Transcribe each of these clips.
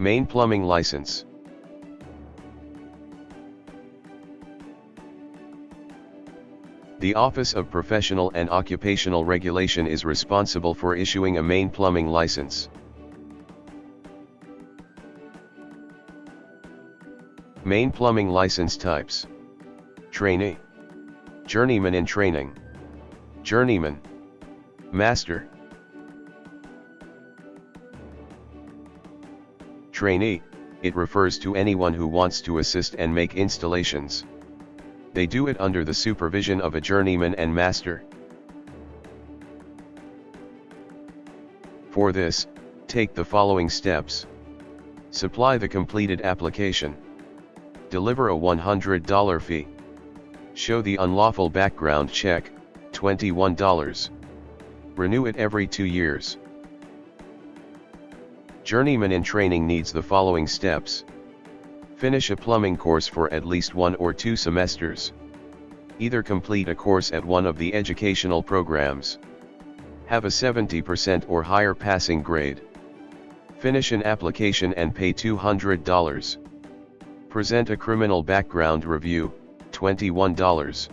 Maine Plumbing License. The Office of Professional and Occupational Regulation is responsible for issuing a Maine plumbing license. Maine plumbing license types. Trainee. Journeyman in training. Journeyman. Master. Trainee, it refers to anyone who wants to assist and make installations. They do it under the supervision of a journeyman and master. For this, take the following steps. Supply the completed application. Deliver a $100 fee. Show the unlawful background check, $21. Renew it every two years. Journeyman in training needs the following steps. Finish a plumbing course for at least one or two semesters. Either complete a course at one of the educational programs. Have a 70% or higher passing grade. Finish an application and pay $200. Present a criminal background review, $21.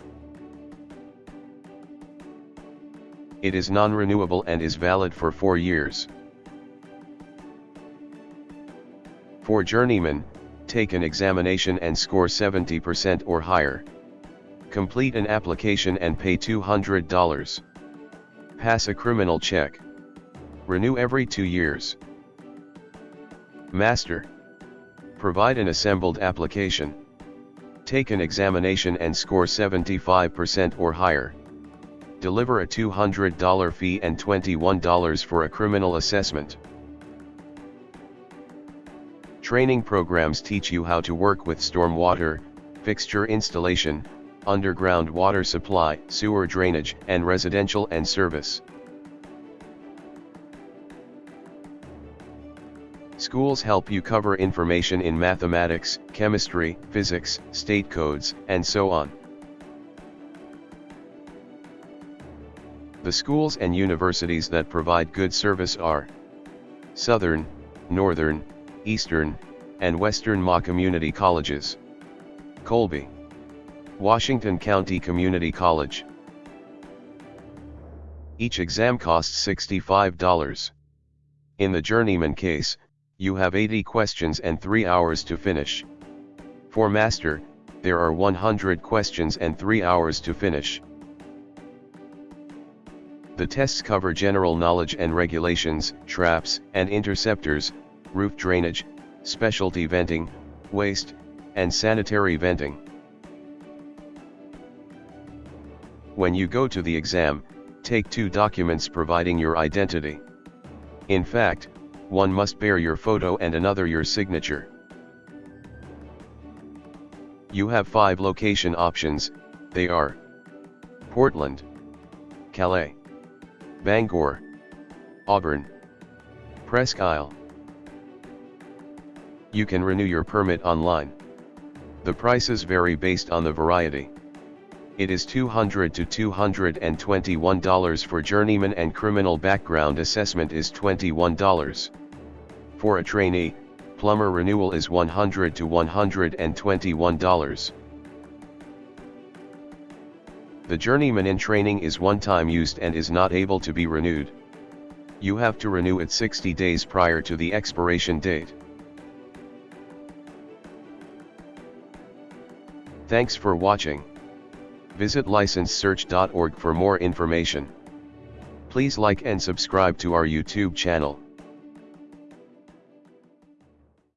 It is non-renewable and is valid for 4 years. For journeymen, take an examination and score 70% or higher. Complete an application and pay $200. Pass a criminal check. Renew every two years. Master. Provide an assembled application. Take an examination and score 75% or higher. Deliver a $200 fee and $21 for a criminal assessment. Training programs teach you how to work with stormwater, fixture installation, underground water supply, sewer drainage, and residential and service. Schools help you cover information in mathematics, chemistry, physics, state codes, and so on. The schools and universities that provide good service are Southern, Northern, Eastern, and Western Ma Community Colleges. Colby. Washington County Community College. Each exam costs $65. In the journeyman case, you have 80 questions and 3 hours to finish. For master, there are 100 questions and 3 hours to finish. The tests cover general knowledge and regulations, traps and interceptors, roof drainage, specialty venting, waste, and sanitary venting. When you go to the exam, take two documents providing your identity. In fact, one must bear your photo and another your signature. You have five location options, they are Portland, Calais, Bangor, Auburn, Presque Isle. You can renew your permit online. The prices vary based on the variety. It is 200 to $221 for journeyman and criminal background assessment is $21. For a trainee, plumber renewal is 100 to $121. The journeyman in training is one time used and is not able to be renewed. You have to renew it 60 days prior to the expiration date. Thanks for watching. Visit licensesearch.org for more information. Please like and subscribe to our YouTube channel.